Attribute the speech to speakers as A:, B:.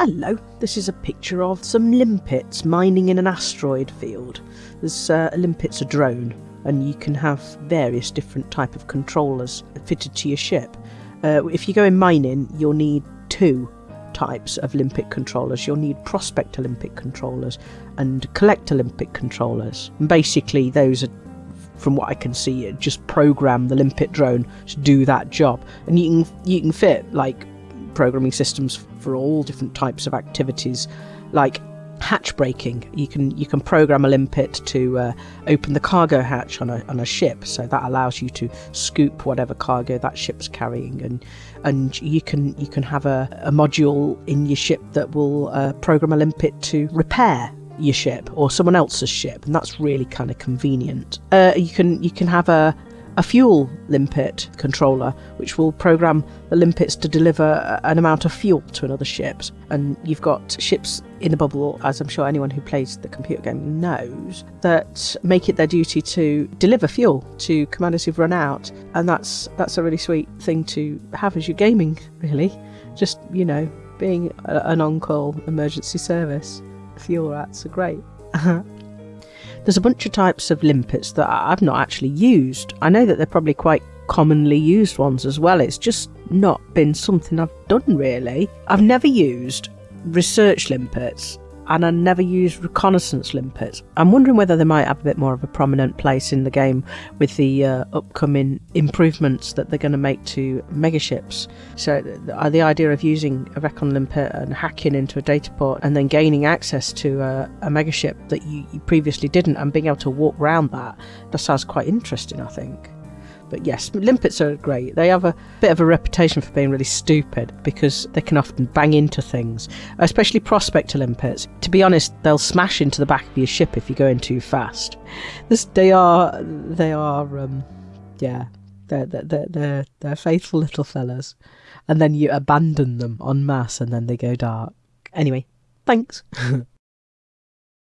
A: Hello, this is a picture of some limpets mining in an asteroid field. There's uh, a limpet's a drone, and you can have various different type of controllers fitted to your ship. Uh, if you go in mining, you'll need two types of limpet controllers. You'll need prospect limpet controllers and collect limpet controllers. And basically, those are from what I can see, just program the limpet drone to do that job, and you can you can fit like programming systems for all different types of activities, like hatch breaking. You can you can program a limpet to uh, open the cargo hatch on a on a ship, so that allows you to scoop whatever cargo that ship's carrying, and and you can you can have a, a module in your ship that will uh, program a limpet to repair your ship or someone else's ship, and that's really kind of convenient. Uh, you can you can have a a fuel limpet controller, which will program the limpets to deliver an amount of fuel to another ship. And you've got ships in the bubble, as I'm sure anyone who plays the computer game knows, that make it their duty to deliver fuel to commanders who've run out. And that's that's a really sweet thing to have as your gaming, really. Just you know, being a, an on-call emergency service. Fuel rats are great. There's a bunch of types of limpets that I've not actually used. I know that they're probably quite commonly used ones as well. It's just not been something I've done really. I've never used research limpets and I never used reconnaissance limpets. I'm wondering whether they might have a bit more of a prominent place in the game with the uh, upcoming improvements that they're going to make to megaships. So, the, the idea of using a recon limpet and hacking into a data port and then gaining access to a, a megaship that you, you previously didn't and being able to walk around that, that sounds quite interesting, I think. But yes, limpets are great. They have a bit of a reputation for being really stupid because they can often bang into things, especially prospector limpets. To be honest, they'll smash into the back of your ship if you're going too fast. This, they are, they are, um, yeah, they're, they're, they're, they're faithful little fellas. And then you abandon them en masse and then they go dark. Anyway, thanks.